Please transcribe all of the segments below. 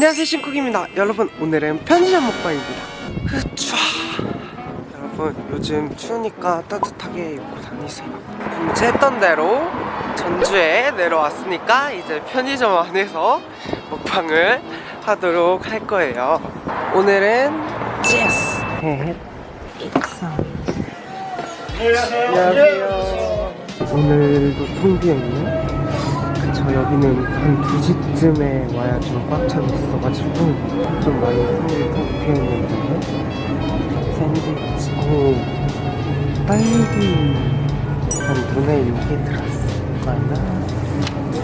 안녕하세요 신쿡입니다. 여러분 오늘은 편의점 먹방입니다. 흐추 여러분 요즘 추우니까 따뜻하게 입고 다니세요. 금지했던 대로 전주에 내려왔으니까 이제 편의점 안에서 먹방을 하도록 할 거예요. 오늘은 제스 안녕하세요. 오늘도 텅 비어있네 여기는 한 2시쯤에 와야 좀 꽉 차 있어가지고 좀 많이 텅텅 비어있는데 샌드위치 오 딸기 한 눈에 요게 하나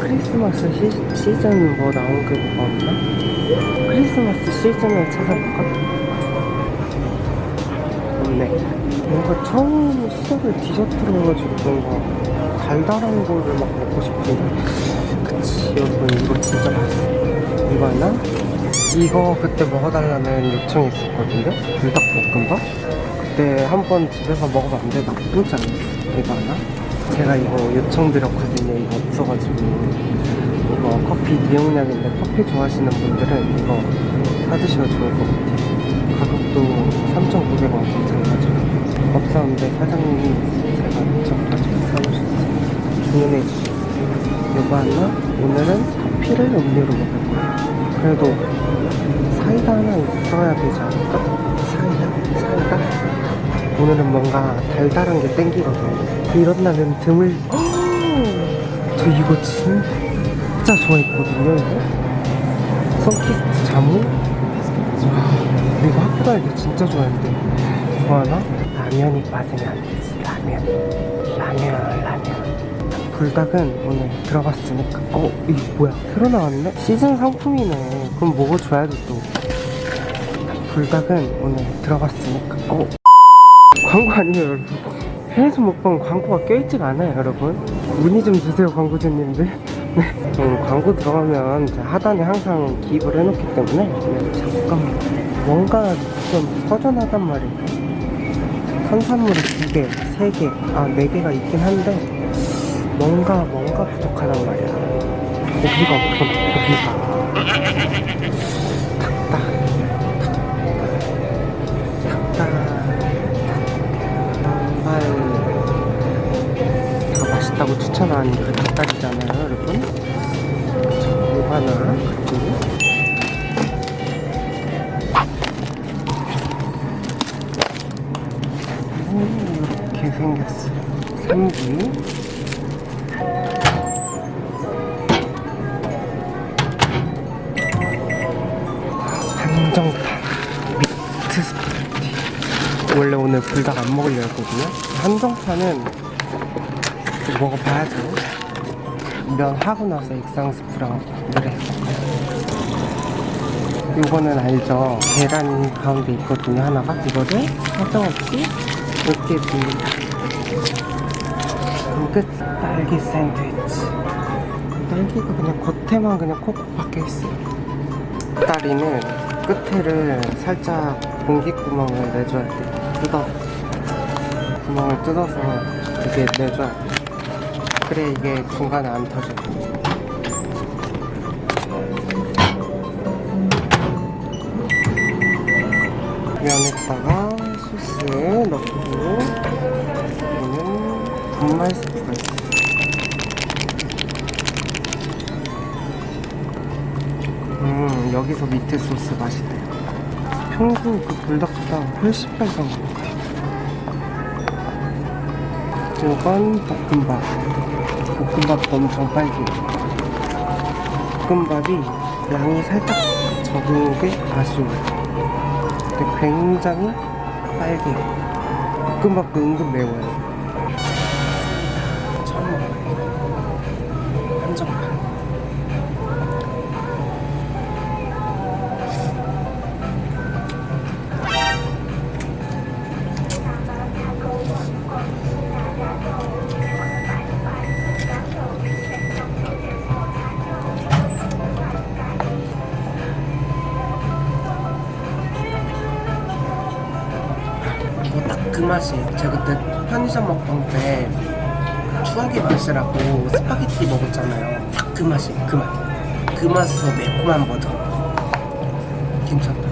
크리스마스 시, 시즌 뭐 나온 게 뭐가 없나? 크리스마스 시즌을 찾아볼까? 없네 뭔가 처음 시작을 디저트로 해가지고 뭔가 달달한 거를 막 먹고 싶은데 여러분 이거 진짜 맛있어 이거 하나? 이거 그때 먹어달라는 요청이 있었거든요. 불닭볶음밥? 그때 한 번 집에서 먹어봤는데 나쁘지 않았어 이거 하나? 제가 이거 요청드렸거든요. 이거 없어가지고. 이거 커피 미용약인데 커피 좋아하시는 분들은 이거 사드시면 좋을 것 같아요. 가격도 3,900원 괜찮아가지고. 없었는데 사장님이 제가 요청가지고 사오셨어요. 주문해 주시고 하나? 오늘은 커피를 음료로 먹을 거예요 그래도 사이다 하나 있어야 되지 않을까? 사이다? 사이다? 오늘은 뭔가 달달한 게 땡기거든요 이런 날은 드물 저 이거 진짜 좋아했거든요 이거 선키스트 자무 와 이거 학교 다닐 때 진짜 좋아했는데 이거 하나? 라면이 빠지면 안 되지 라면 라면 라면 불닭은 오늘 들어갔으니까. 어? 이거 뭐야? 새로 나왔네? 시즌 상품이네. 그럼 먹어줘야지 또. 불닭은 오늘 들어갔으니까. 어? 광고 아니에요 여러분? 편의점 먹방 광고가 껴있지가 않아요 여러분. 문의 좀 주세요 광고주님들. 네. 음, 광고 들어가면 하단에 항상 기입을 해놓기 때문에. 네, 잠깐만 뭔가 좀 허전하단 말이에요. 탄산물이 두 개, 세 개, 아, 네 개가 있긴 한데 뭔가 뭔가 부족하단 말이야. 고기가 없구나, 고기가. 닭다, 닭다, 닭발. 제가 맛있다고 추천한 그 닭다리잖아요, 여러분. 저 이거 하나, 그리고 이렇게 생겼어. 삼기. 원래 오늘 불닭 안 먹으려 했거든요. 한정판은 먹어봐야죠. 면 하고 나서 액상 스프랑 물에 이거는 알죠? 계란이 가운데 있거든요 하나가 이거를 사정없이 이렇게 줍니다 그럼 끝 딸기 샌드위치 딸기가 그냥 겉에만 그냥 콕콕 박혀있어요 다리는 끝에를 살짝 공기구멍을 내줘야 돼요 뜯어. 구멍을 뜯어서 이게 내줘야 돼요 그래 이게 중간에 안 터져요 면에다가 소스 넣고 이거는 분말 스프가 있어요 음 여기서 미트 소스 맛있대요 평소 그 불닭보다 훨씬 빨간 것 같아요. 이건 볶음밥. 볶음밥도 엄청 빨개요. 볶음밥이 양이 살짝 적은 게 아쉬워요. 근데 굉장히 빨개요. 볶음밥도 은근 매워요 맛이에요. 제가 그때 편의점 먹방 때 추억의 맛이라고 스파게티 먹었잖아요. 딱 그 맛이에요. 그 맛. 그 맛에서 매콤한 버전. 괜찮다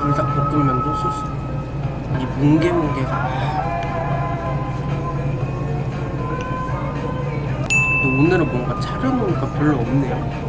불닭볶음면도 소스 이 뭉게뭉게가 오늘은 뭔가 차려놓으니까 별로 없네요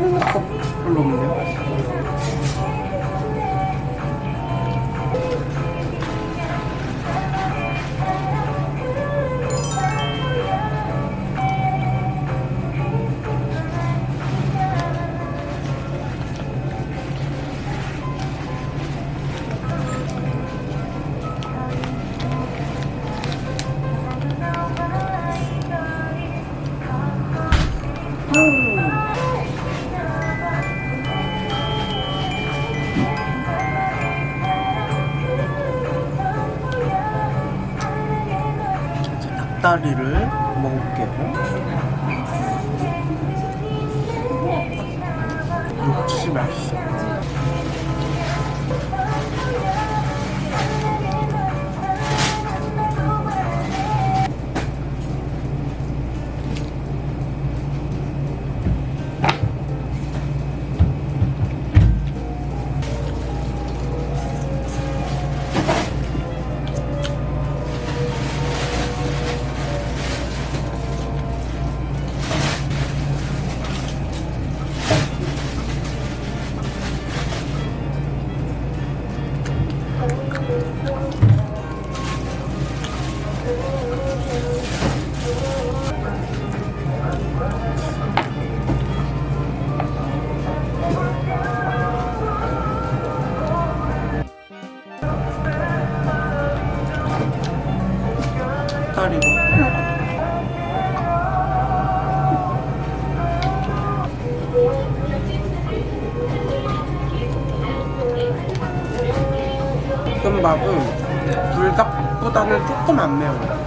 별로 없네요 닭다리를 먹을게요. 역시 맛있어. 다리로. 볶음밥은 불닭보다는 조금 안 매워요.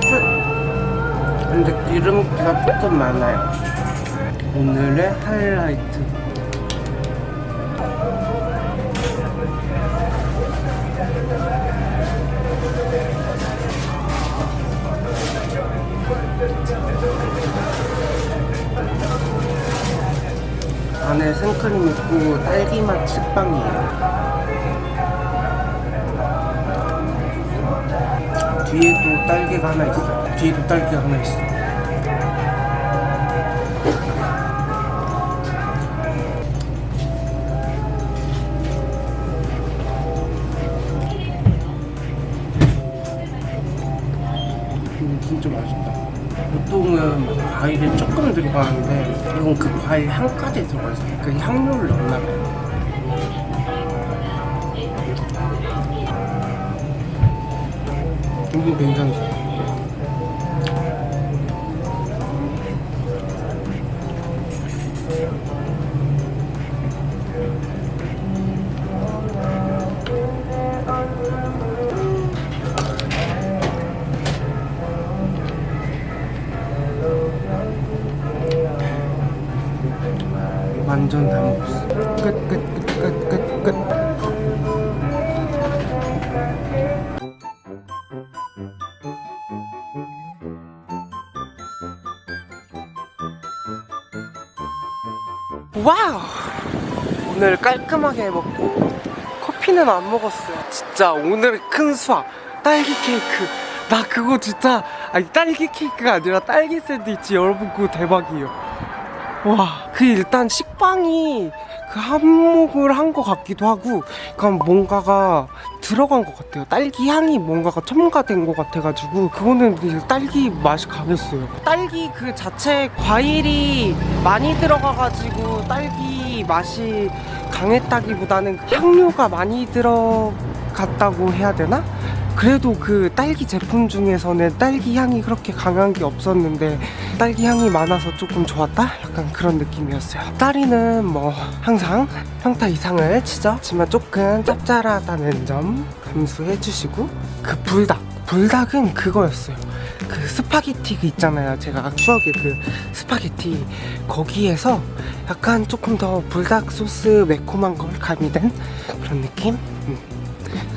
끝. 근데 기름기가 조금 많아요. 오늘의 하이라이트. 생크림 있고 딸기맛 식빵이에요. 뒤에도 딸기가 하나 있어요. 뒤에도 딸기가 하나 있어요. 음, 진짜 맛있다. 보통은 조금 들어가는데 이건 그 과일 한 가지 들어가 있어요. 그 향료를 넣나 봐요. 이거 괜찮죠? 완전 다 먹었어. 끝, 끝, 끝, 끝, 끝, 끝. 와우! 오늘 깔끔하게 먹고 커피는 안 먹었어요. 진짜 오늘 큰 수확 딸기 케이크 나 그거 진짜 아니 딸기 케이크가 아니라 딸기 샌드위치 여러분 그거 대박이에요 와 그 일단 식빵이 그 한몫을 한 것 같기도 하고 그냥 뭔가가 들어간 것 같아요 딸기 향이 뭔가가 첨가된 것 같아가지고 그거는 딸기 맛이 강했어요 딸기 그 자체 과일이 많이 들어가가지고 딸기 맛이 강했다기보다는 향료가 많이 들어갔다고 해야 되나? 그래도 그 딸기 제품 중에서는 딸기 향이 그렇게 강한 게 없었는데 딸기 향이 많아서 조금 좋았다? 약간 그런 느낌이었어요. 딸이는 뭐 항상 평타 이상을 치죠. 하지만 조금 짭짤하다는 점 감수해 주시고 그 불닭 불닭은 그거였어요. 그 스파게티 그 있잖아요. 제가 추억의 그 스파게티. 거기에서 약간 조금 더 불닭 소스 매콤한 걸 가미된 그런 느낌? 음,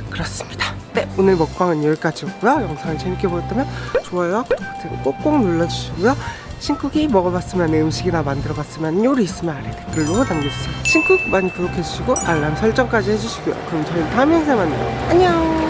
그렇습니다 네 오늘 먹방은 여기까지였고요. 영상을 재밌게 보셨다면 좋아요 구독 버튼 꼭꼭 눌러주시고요. 신쿡이 먹어봤으면 음식이나 만들어봤으면 요리 있으면 아래 댓글로 남겨주세요. 신쿡 많이 구독해주시고 알람 설정까지 해주시고요. 그럼 저희는 다음 영상에 만나요. 안녕